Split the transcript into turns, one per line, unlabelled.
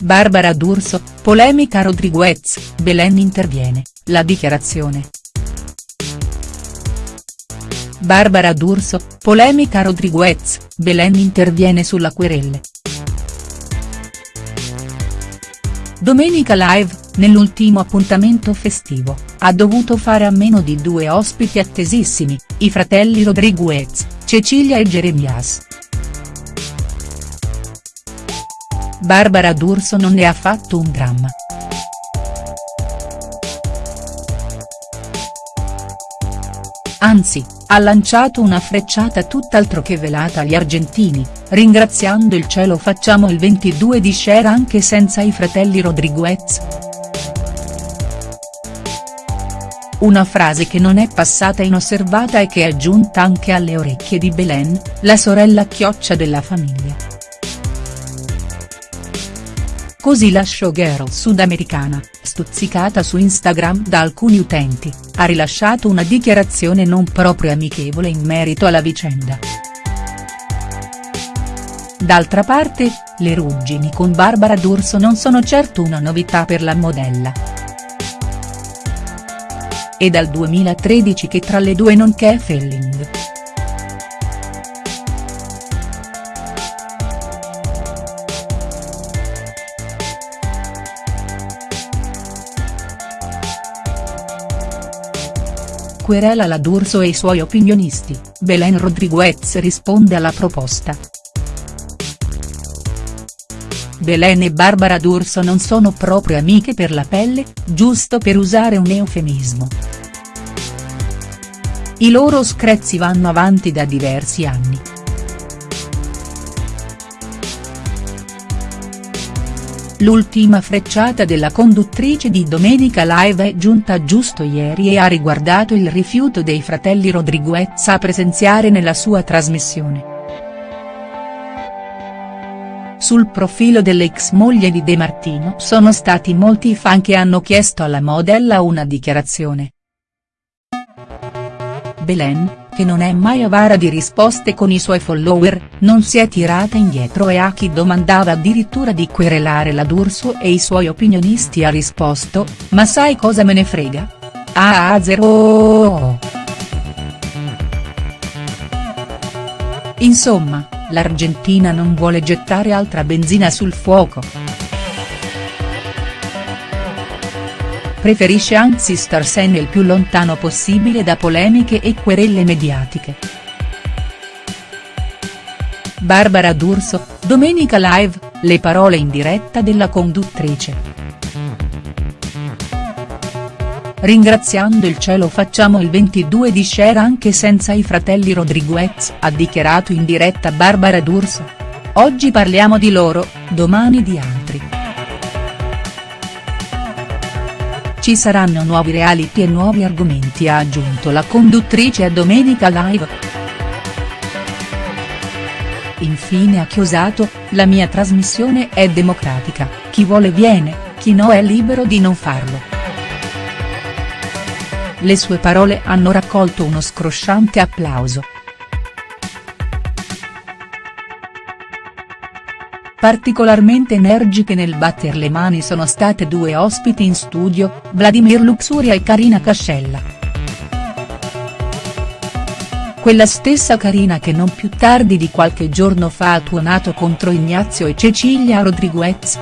Barbara D'Urso, polemica Rodriguez, Belen interviene, la dichiarazione. Barbara D'Urso, polemica Rodriguez, Belen interviene sulla querelle. Domenica Live, nell'ultimo appuntamento festivo, ha dovuto fare a meno di due ospiti attesissimi, i fratelli Rodriguez, Cecilia e Jeremias. Barbara D'Urso non ne ha fatto un dramma. Anzi, ha lanciato una frecciata tutt'altro che velata agli argentini, ringraziando il cielo facciamo il 22 di share anche senza i fratelli Rodriguez. Una frase che non è passata inosservata e che è giunta anche alle orecchie di Belen, la sorella chioccia della famiglia. Così la showgirl sudamericana, stuzzicata su Instagram da alcuni utenti, ha rilasciato una dichiarazione non proprio amichevole in merito alla vicenda. D'altra parte, le ruggini con Barbara D'Urso non sono certo una novità per la modella. È dal 2013 che tra le due non c'è felling. Querela la D'Urso e i suoi opinionisti, Belen Rodriguez risponde alla proposta. Belen e Barbara D'Urso non sono proprio amiche per la pelle, giusto per usare un eufemismo. I loro screzi vanno avanti da diversi anni. L'ultima frecciata della conduttrice di Domenica Live è giunta giusto ieri e ha riguardato il rifiuto dei fratelli Rodriguez a presenziare nella sua trasmissione. Sul profilo dell'ex moglie di De Martino sono stati molti fan che hanno chiesto alla modella una dichiarazione. Belen, che non è mai avara di risposte con i suoi follower, non si è tirata indietro e a chi domandava addirittura di querelare la D'Urso e i suoi opinionisti ha risposto, ma sai cosa me ne frega? Ah ah zero. Insomma, l'Argentina non vuole gettare altra benzina sul fuoco. Preferisce anzi starsene il più lontano possibile da polemiche e querelle mediatiche. Barbara D'Urso, Domenica Live, le parole in diretta della conduttrice. Ringraziando il cielo facciamo il 22 di share anche senza i fratelli Rodriguez, ha dichiarato in diretta Barbara D'Urso. Oggi parliamo di loro, domani di altri. Ci saranno nuovi reality e nuovi argomenti ha aggiunto la conduttrice a Domenica Live. Infine ha chiosato, la mia trasmissione è democratica, chi vuole viene, chi no è libero di non farlo. Le sue parole hanno raccolto uno scrosciante applauso. Particolarmente energiche nel batter le mani sono state due ospiti in studio, Vladimir Luxuria e Karina Cascella. Quella stessa Karina che non più tardi di qualche giorno fa ha tuonato contro Ignazio e Cecilia Rodriguez.